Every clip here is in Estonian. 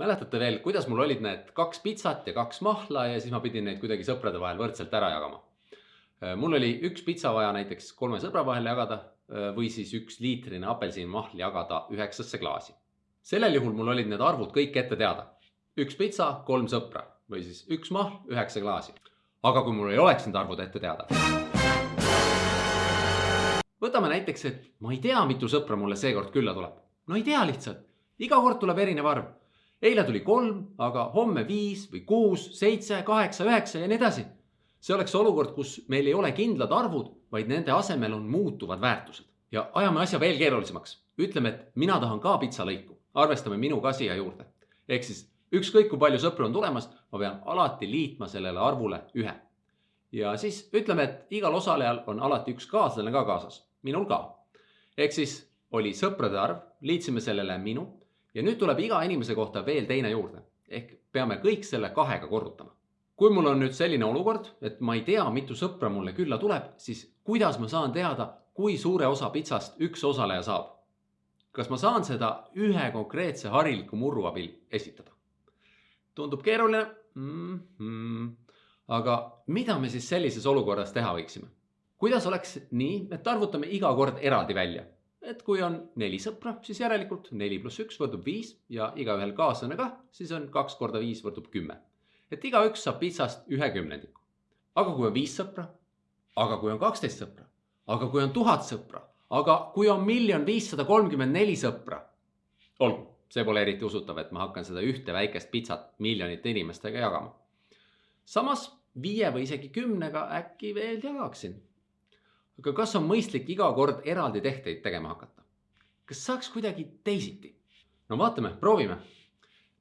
mäletate veel, kuidas mul olid need kaks pitsat ja kaks mahla ja siis ma pidin neid kuidagi sõprade vahel võrdselt ära jagama. mul oli üks pitsa vaja näiteks kolme sõbra vahel jagada või siis üks liitrine apelsinimahl jagada üheksasse klaasi. sellel juhul mul olid need arvud kõik ette teada. üks pitsa, kolm sõpra või siis üks mahl, üheksa klaasi. aga kui mul ei oleks need arvud ette teada. võtame näiteks, et ma ei tea, mitu sõpra mulle seekord külla tuleb. no ei tea lihtsalt, iga kord tuleb erinev arv eile tuli kolm, aga homme viis või kuus, seitse, kaheksa, üheksa ja nii edasi. see oleks olukord, kus meil ei ole kindlad arvud, vaid nende asemel on muutuvad väärtused. ja ajame asja veel keerulisemaks. ütleme, et mina tahan ka pitsalõiku, arvestame minu ka siia juurde. ehk siis ükskõik kui palju sõpru on tulemas, ma pean alati liitma sellele arvule ühe. ja siis ütleme, et igal osalejal on alati üks kaaslane ka kaasas, minul ka. ehk siis oli sõprade arv, liitsime sellele minu ja nüüd tuleb iga inimese kohta veel teine juurde ehk peame kõik selle kahega korrutama. kui mul on nüüd selline olukord, et ma ei tea, mitu sõpra mulle külla tuleb, siis kuidas ma saan teada, kui suure osa pitsast üks osaleja saab? kas ma saan seda ühe konkreetse hariliku murru abil esitada? tundub keeruline mm. -hmm. aga mida me siis sellises olukorras teha võiksime? kuidas oleks nii, et arvutame iga kord eraldi välja et kui on neli sõpra, siis järelikult neli pluss üks võrdub viis ja igaühel kaaslane kah, siis on kaks korda viis võrdub kümme. et igaüks saab pitsast ühe kümnendiku. aga kui on viis sõpra, aga kui on kaksteist sõpra, aga kui on tuhat sõpra, aga kui on miljon viissada kolmkümmend neli sõpra. olgu, see pole eriti usutav, et ma hakkan seda ühte väikest pitsat miljonite inimestega jagama. samas viie või isegi kümnega äkki veel jagaksin aga kas on mõistlik iga kord eraldi tehteid tegema hakata? kas saaks kuidagi teisiti? no vaatame, proovime.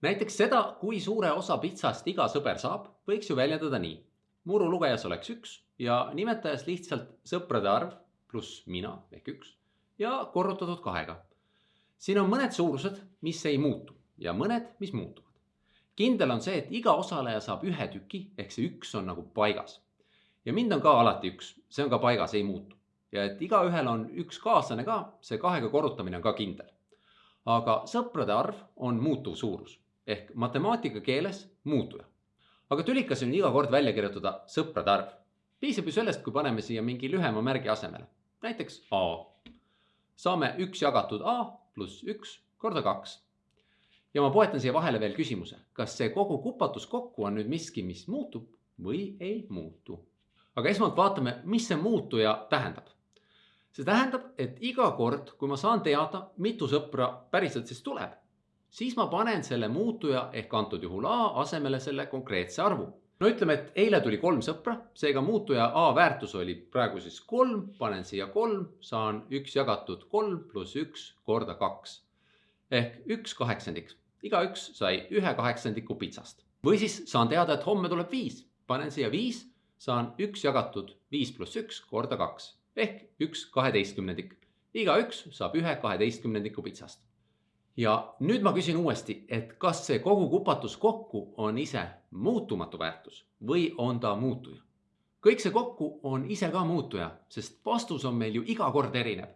näiteks seda, kui suure osa pitsast iga sõber saab, võiks ju väljendada nii. muru lugejas oleks üks ja nimetajas lihtsalt sõprade arv pluss mina ehk üks ja korrutatud kahega. siin on mõned suurused, mis ei muutu ja mõned, mis muutuvad. kindel on see, et iga osaleja saab ühe tüki ehk see üks on nagu paigas ja mind on ka alati üks, see on ka paigas, ei muutu. ja et igaühel on üks kaaslane ka, see kahega korrutamine on ka kindel. aga sõprade arv on muutuv suurus ehk matemaatika keeles muutuja. aga tülikas on iga kord välja kirjutada sõprade arv. piisab ju sellest, kui paneme siia mingi lühema märgi asemele, näiteks A. saame üks jagatud A pluss üks korda kaks ja ma poetan siia vahele veel küsimuse, kas see kogu kupatus kokku on nüüd miski, mis muutub või ei muutu aga esmalt vaatame, mis see muutuja tähendab. see tähendab, et iga kord, kui ma saan teada, mitu sõpra päriselt siis tuleb, siis ma panen selle muutuja ehk antud juhul A asemele selle konkreetse arvu. no ütleme, et eile tuli kolm sõpra, seega muutuja A väärtus oli praegu siis kolm, panen siia kolm, saan üks jagatud kolm pluss üks korda kaks ehk üks kaheksandik. igaüks sai ühe kaheksandiku pitsast või siis saan teada, et homme tuleb viis, panen siia viis saan üks jagatud viis pluss üks korda kaks ehk üks kaheteistkümnendik. igaüks saab ühe kaheteistkümnendiku pitsast. ja nüüd ma küsin uuesti, et kas see kogu kupatus kokku on ise muutumatu väärtus või on ta muutuja? kõik see kokku on ise ka muutuja, sest vastus on meil ju iga kord erinev.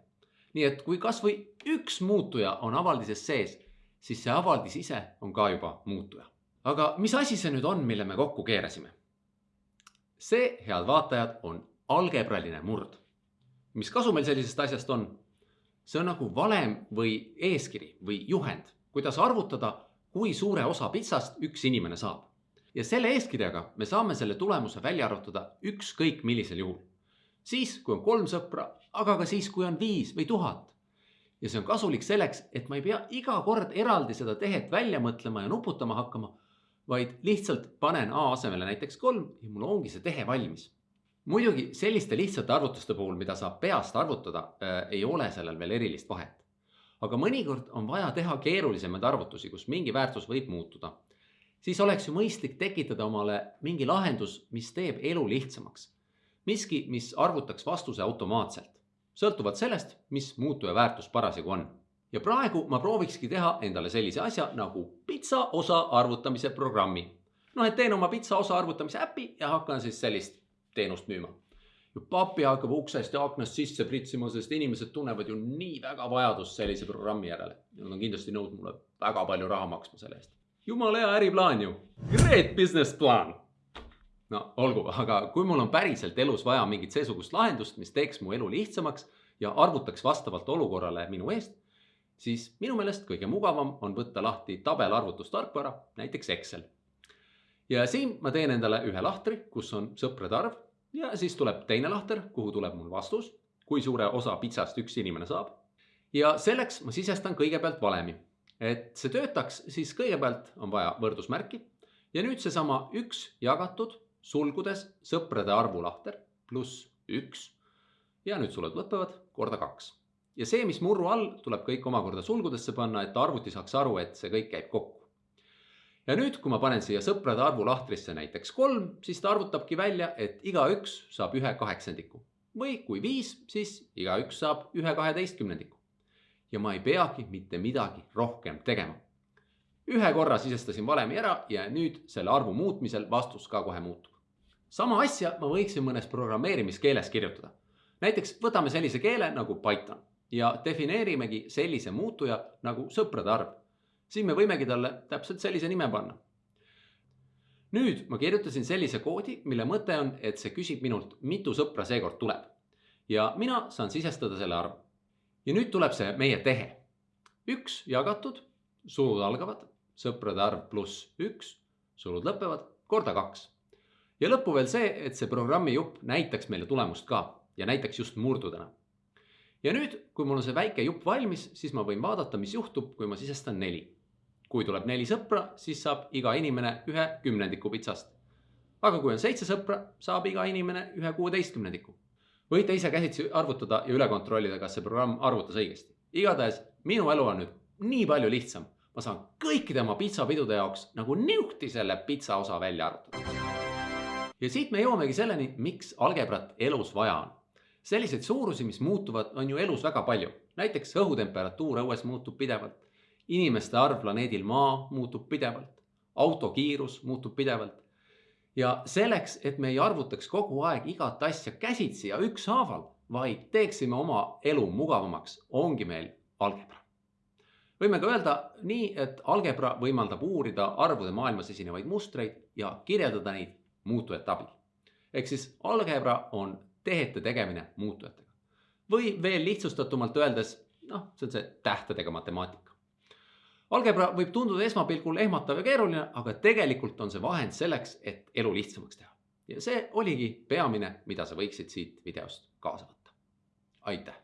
nii et kui kasvõi üks muutuja on avaldises sees, siis see avaldis ise on ka juba muutuja. aga mis asi see nüüd on, mille me kokku keerasime? See, head vaatajad, on algebraline murd. mis kasu meil sellisest asjast on? see on nagu valem või eeskiri või juhend, kuidas arvutada, kui suure osa pitsast üks inimene saab. ja selle eeskirjaga me saame selle tulemuse välja arvutada ükskõik millisel juhul. siis, kui on kolm sõpra, aga ka siis, kui on viis või tuhat. ja see on kasulik selleks, et ma ei pea iga kord eraldi seda tehet välja mõtlema ja nuputama hakkama vaid lihtsalt panen A asemele näiteks kolm ja mul ongi see tehe valmis. muidugi selliste lihtsate arvutuste puhul, mida saab peast arvutada äh,, ei ole sellel veel erilist vahet. aga mõnikord on vaja teha keerulisemaid arvutusi, kus mingi väärtus võib muutuda. siis oleks ju mõistlik tekitada omale mingi lahendus, mis teeb elu lihtsamaks. miski, mis arvutaks vastuse automaatselt, sõltuvalt sellest, mis muutuja väärtus parasjagu on ja praegu ma proovikski teha endale sellise asja nagu pitsa osa arvutamise programmi. noh, et teen oma pitsa osa arvutamise äpi ja hakkan siis sellist teenust müüma. ja papi hakkab uksest ja aknast sisse pritsima, sest inimesed tunnevad ju nii väga vajadust sellise programmi järele. Nad on kindlasti nõus mulle väga palju raha maksma selle eest. jumala hea äriplaan ju. Great business plan. no olgu, aga kui mul on päriselt elus vaja mingit seesugust lahendust, mis teeks mu elu lihtsamaks ja arvutaks vastavalt olukorrale minu eest, siis minu meelest kõige mugavam on võtta lahti tabelarvutustarkvara, näiteks Excel. ja siin ma teen endale ühe lahtri, kus on sõprade arv ja siis tuleb teine lahter, kuhu tuleb mul vastus, kui suure osa pitsast üks inimene saab. ja selleks ma sisestan kõigepealt valemi et see töötaks, siis kõigepealt on vaja võrdusmärki ja nüüd seesama üks jagatud sulgudes sõprade arvu lahter pluss üks. ja nüüd suled lõpevad korda kaks. Ja see, mis murru all, tuleb kõik omakorda sulgudesse panna, et arvuti saaks aru, et see kõik käib kokku. ja nüüd, kui ma panen siia sõprade arvu lahtrisse näiteks kolm, siis ta arvutabki välja, et igaüks saab ühe kaheksandiku või kui viis, siis igaüks saab ühe kaheteistkümnendiku ja ma ei peagi mitte midagi rohkem tegema. ühe korra sisestasin valemi ära ja nüüd selle arvu muutmisel vastus ka kohe muutub. sama asja ma võiksin mõnes programmeerimiskeeles kirjutada. näiteks võtame sellise keele nagu Python ja defineerimegi sellise muutuja nagu sõprade arv. siin me võimegi talle täpselt sellise nime panna. nüüd ma kirjutasin sellise koodi, mille mõte on, et see küsib minult, mitu sõpra seekord tuleb. ja mina saan sisestada selle arvu ja nüüd tuleb see meie tehe. üks jagatud, sulud algavad, sõprade arv pluss üks, sulud lõpevad, korda kaks. ja lõppu veel see, et see programmi jupp näitaks meile tulemust ka ja näitaks just murdudena. Ja nüüd, kui mul on see väike jupp valmis, siis ma võin vaadata, mis juhtub, kui ma sisestan neli. kui tuleb neli sõpra, siis saab iga inimene ühe kümnendiku pitsast. aga kui on seitse sõpra, saab iga inimene ühe kuueteistkümnendiku võite ise käsitsi arvutada ja üle kontrollida, kas see programm arvutas õigesti. igatahes minu elu on nüüd nii palju lihtsam. ma saan kõikide oma pitsapidude jaoks nagu niuhti selle pitsa osa välja arvutada. ja siit me jõuamegi selleni, miks algebrat elus vaja on. Selliseid suurusi, mis muutuvad, on ju elus väga palju. näiteks õhutemperatuur õues muutub pidevalt. inimeste arv planeedil Maa muutub pidevalt. auto kiirus muutub pidevalt ja selleks, et me ei arvutaks kogu aeg igat asja käsitsi ja ükshaaval, vaid teeksime oma elu mugavamaks, ongi meil algebra. võime ka öelda nii, et algebra võimaldab uurida arvude maailmas esinevaid mustreid ja kirjeldada neid muutujate abil. ehk siis algebra on tehete tegemine muutujatega. või veel lihtsustatumalt öeldes, noh, see on see tähtedega matemaatika algebra võib tunduda esmapilgul ehmatav ja keeruline, aga tegelikult on see vahend selleks, et elu lihtsamaks teha. ja see oligi peamine, mida sa võiksid siit videost kaasa võtta. aitäh!